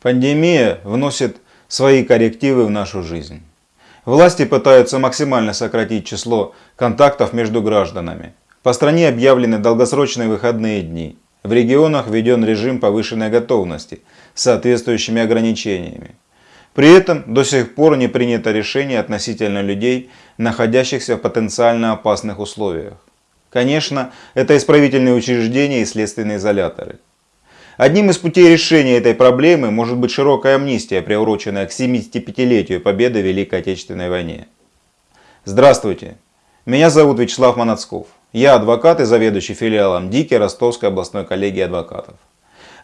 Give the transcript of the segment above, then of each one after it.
Пандемия вносит свои коррективы в нашу жизнь. Власти пытаются максимально сократить число контактов между гражданами. По стране объявлены долгосрочные выходные дни. В регионах введен режим повышенной готовности с соответствующими ограничениями. При этом до сих пор не принято решение относительно людей, находящихся в потенциально опасных условиях. Конечно, это исправительные учреждения и следственные изоляторы. Одним из путей решения этой проблемы может быть широкая амнистия, приуроченная к 75-летию победы в Великой Отечественной войне. Здравствуйте, меня зовут Вячеслав Манацков. Я адвокат и заведующий филиалом ДИКИ Ростовской областной коллегии адвокатов.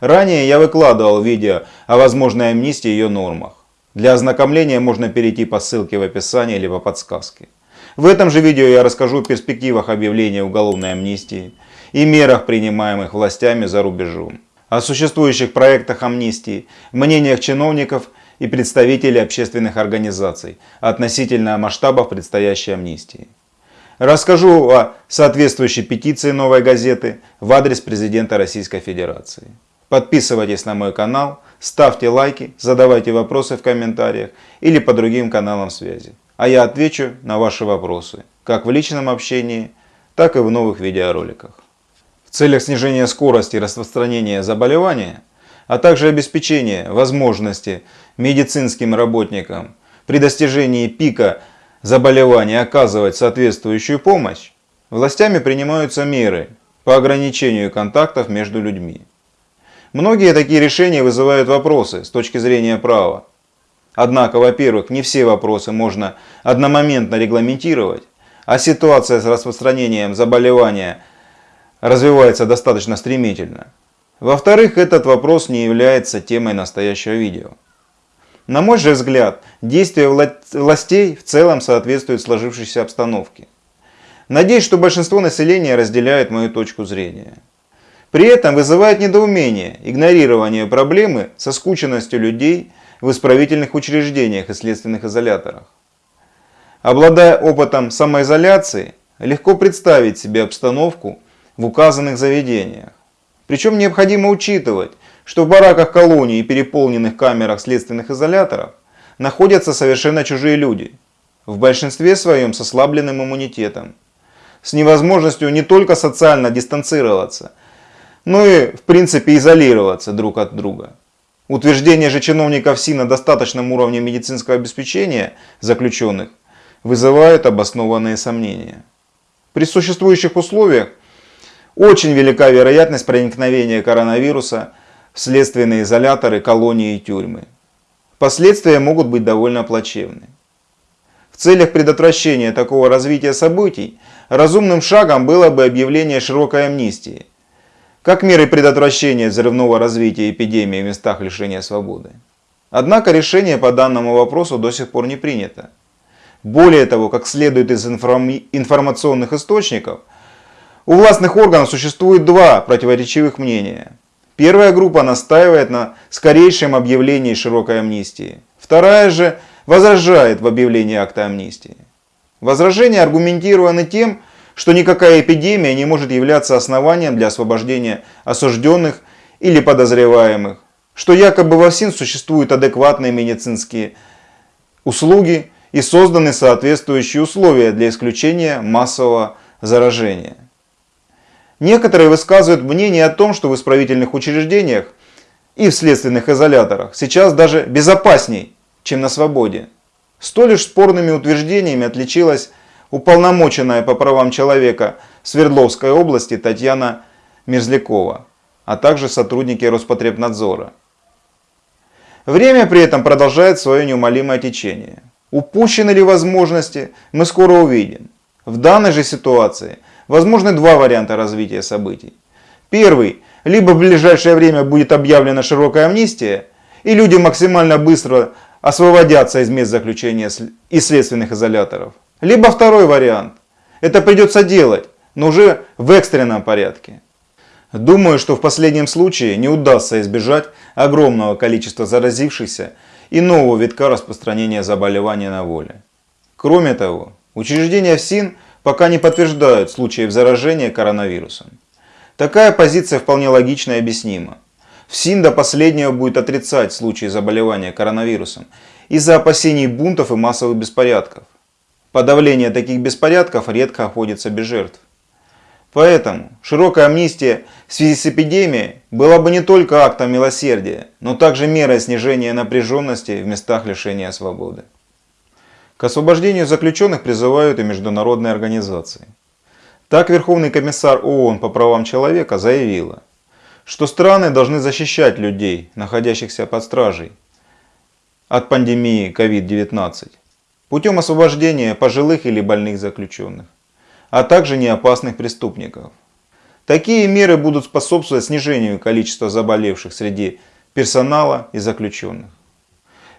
Ранее я выкладывал видео о возможной амнистии и ее нормах. Для ознакомления можно перейти по ссылке в описании или по подсказке. В этом же видео я расскажу о перспективах объявления уголовной амнистии и мерах, принимаемых властями за рубежом о существующих проектах амнистии, мнениях чиновников и представителей общественных организаций относительно масштабов предстоящей амнистии. Расскажу о соответствующей петиции «Новой газеты» в адрес президента Российской Федерации. Подписывайтесь на мой канал, ставьте лайки, задавайте вопросы в комментариях или по другим каналам связи. А я отвечу на ваши вопросы, как в личном общении, так и в новых видеороликах целях снижения скорости распространения заболевания, а также обеспечения возможности медицинским работникам при достижении пика заболевания оказывать соответствующую помощь, властями принимаются меры по ограничению контактов между людьми. Многие такие решения вызывают вопросы с точки зрения права. Однако, во-первых, не все вопросы можно одномоментно регламентировать, а ситуация с распространением заболевания – развивается достаточно стремительно. Во-вторых, этот вопрос не является темой настоящего видео. На мой же взгляд, действия властей в целом соответствуют сложившейся обстановке. Надеюсь, что большинство населения разделяет мою точку зрения. При этом вызывает недоумение игнорирование проблемы со скученностью людей в исправительных учреждениях и следственных изоляторах. Обладая опытом самоизоляции, легко представить себе обстановку, в указанных заведениях. Причем необходимо учитывать, что в бараках колонии и переполненных камерах следственных изоляторов находятся совершенно чужие люди, в большинстве своем с ослабленным иммунитетом, с невозможностью не только социально дистанцироваться, но и в принципе изолироваться друг от друга. Утверждение же чиновников СИН о достаточном уровне медицинского обеспечения заключенных вызывает обоснованные сомнения. При существующих условиях очень велика вероятность проникновения коронавируса в следственные изоляторы, колонии и тюрьмы. Последствия могут быть довольно плачевны. В целях предотвращения такого развития событий разумным шагом было бы объявление широкой амнистии, как меры предотвращения взрывного развития эпидемии в местах лишения свободы. Однако решение по данному вопросу до сих пор не принято. Более того, как следует из информационных источников – у властных органов существует два противоречивых мнения. Первая группа настаивает на скорейшем объявлении широкой амнистии. Вторая же возражает в объявлении акта амнистии. Возражения аргументированы тем, что никакая эпидемия не может являться основанием для освобождения осужденных или подозреваемых, что якобы во ВСИН существуют адекватные медицинские услуги и созданы соответствующие условия для исключения массового заражения. Некоторые высказывают мнение о том, что в исправительных учреждениях и в следственных изоляторах сейчас даже безопасней, чем на свободе. Столь лишь спорными утверждениями отличилась уполномоченная по правам человека Свердловской области Татьяна Мерзлякова, а также сотрудники Роспотребнадзора. Время при этом продолжает свое неумолимое течение. Упущены ли возможности, мы скоро увидим. В данной же ситуации – Возможны два варианта развития событий. Первый. Либо в ближайшее время будет объявлена широкая амнистия, и люди максимально быстро освободятся из мест заключения и следственных изоляторов. Либо второй вариант. Это придется делать, но уже в экстренном порядке. Думаю, что в последнем случае не удастся избежать огромного количества заразившихся и нового витка распространения заболевания на воле. Кроме того, учреждения ФСИН пока не подтверждают случаев заражения коронавирусом. Такая позиция вполне логична и объяснима. ФСИН до последнего будет отрицать случаи заболевания коронавирусом из-за опасений бунтов и массовых беспорядков. Подавление таких беспорядков редко обходится без жертв. Поэтому широкая амнистия в связи с эпидемией была бы не только актом милосердия, но также мерой снижения напряженности в местах лишения свободы. К освобождению заключенных призывают и международные организации. Так Верховный комиссар ООН по правам человека заявила, что страны должны защищать людей, находящихся под стражей, от пандемии COVID-19 путем освобождения пожилых или больных заключенных а также неопасных преступников. Такие меры будут способствовать снижению количества заболевших среди персонала и заключенных.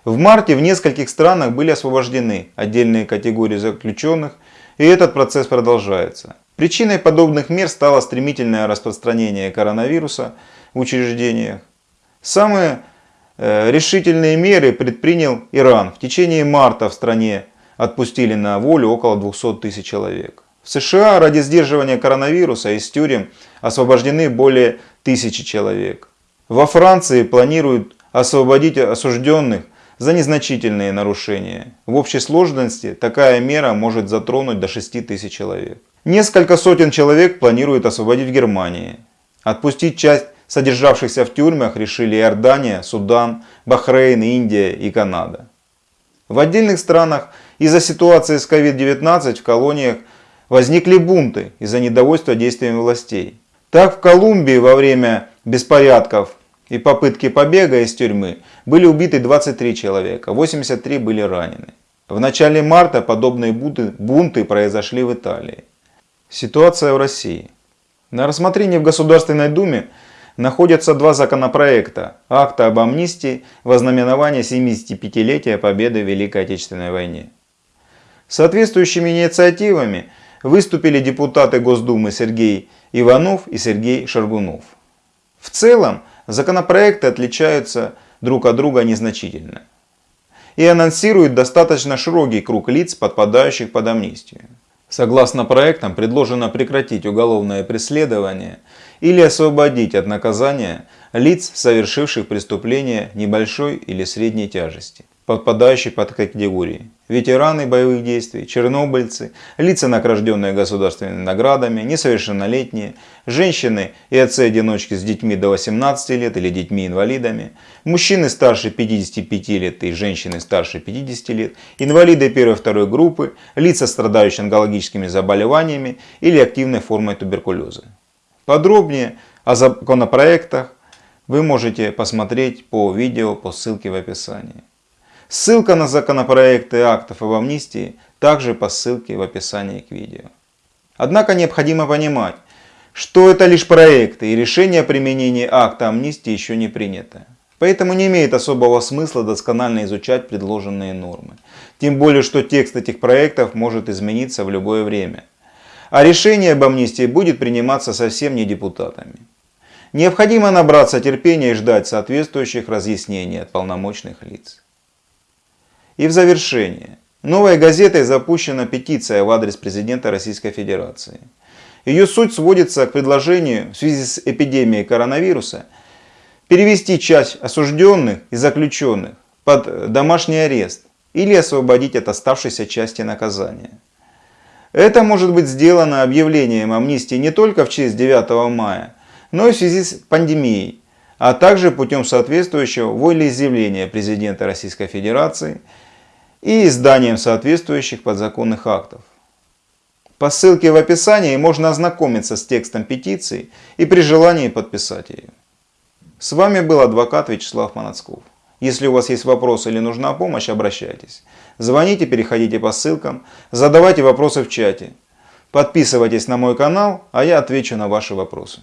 В марте в нескольких странах были освобождены отдельные категории заключенных, и этот процесс продолжается. Причиной подобных мер стало стремительное распространение коронавируса в учреждениях. Самые э, решительные меры предпринял Иран. В течение марта в стране отпустили на волю около 200 тысяч человек. В США ради сдерживания коронавируса из тюрем освобождены более тысячи человек. Во Франции планируют освободить осужденных за незначительные нарушения. В общей сложности такая мера может затронуть до 6 тысяч человек. Несколько сотен человек планируют освободить в Германии. Отпустить часть содержавшихся в тюрьмах решили Иордания, Судан, Бахрейн, Индия и Канада. В отдельных странах из-за ситуации с COVID-19 в колониях возникли бунты из-за недовольства действиями властей. Так в Колумбии во время беспорядков и попытки побега из тюрьмы были убиты 23 человека, 83 были ранены. В начале марта подобные бунты, произошли в Италии. Ситуация в России. На рассмотрении в Государственной Думе находятся два законопроекта. Акта об амнистии во знаменование 75-летия победы в Великой Отечественной войне. Соответствующими инициативами выступили депутаты Госдумы Сергей Иванов и Сергей Шаргунов. В целом законопроекты отличаются друг от друга незначительно и анонсируют достаточно широкий круг лиц, подпадающих под амнистию. Согласно проектам, предложено прекратить уголовное преследование или освободить от наказания лиц, совершивших преступления небольшой или средней тяжести подпадающие под категории. Ветераны боевых действий, чернобыльцы, лица, награжденные государственными наградами, несовершеннолетние, женщины и отцы-одиночки с детьми до 18 лет или детьми-инвалидами, мужчины старше 55 лет и женщины старше 50 лет, инвалиды первой-второй группы, лица, страдающие онкологическими заболеваниями или активной формой туберкулеза. Подробнее о законопроектах вы можете посмотреть по видео по ссылке в описании. Ссылка на законопроекты актов об амнистии также по ссылке в описании к видео. Однако необходимо понимать, что это лишь проекты и решение о применении акта амнистии еще не принято. Поэтому не имеет особого смысла досконально изучать предложенные нормы. Тем более, что текст этих проектов может измениться в любое время. А решение об амнистии будет приниматься совсем не депутатами. Необходимо набраться терпения и ждать соответствующих разъяснений от полномочных лиц. И в завершение. Новой газетой запущена петиция в адрес президента Российской Федерации. Ее суть сводится к предложению в связи с эпидемией коронавируса перевести часть осужденных и заключенных под домашний арест или освободить от оставшейся части наказания. Это может быть сделано объявлением амнистии не только в честь 9 мая, но и в связи с пандемией, а также путем соответствующего волеизъявления президента Российской Федерации – и изданием соответствующих подзаконных актов. По ссылке в описании можно ознакомиться с текстом петиции и при желании подписать ее. С вами был адвокат Вячеслав Манацков. Если у вас есть вопросы или нужна помощь, обращайтесь. Звоните, переходите по ссылкам, задавайте вопросы в чате. Подписывайтесь на мой канал, а я отвечу на ваши вопросы.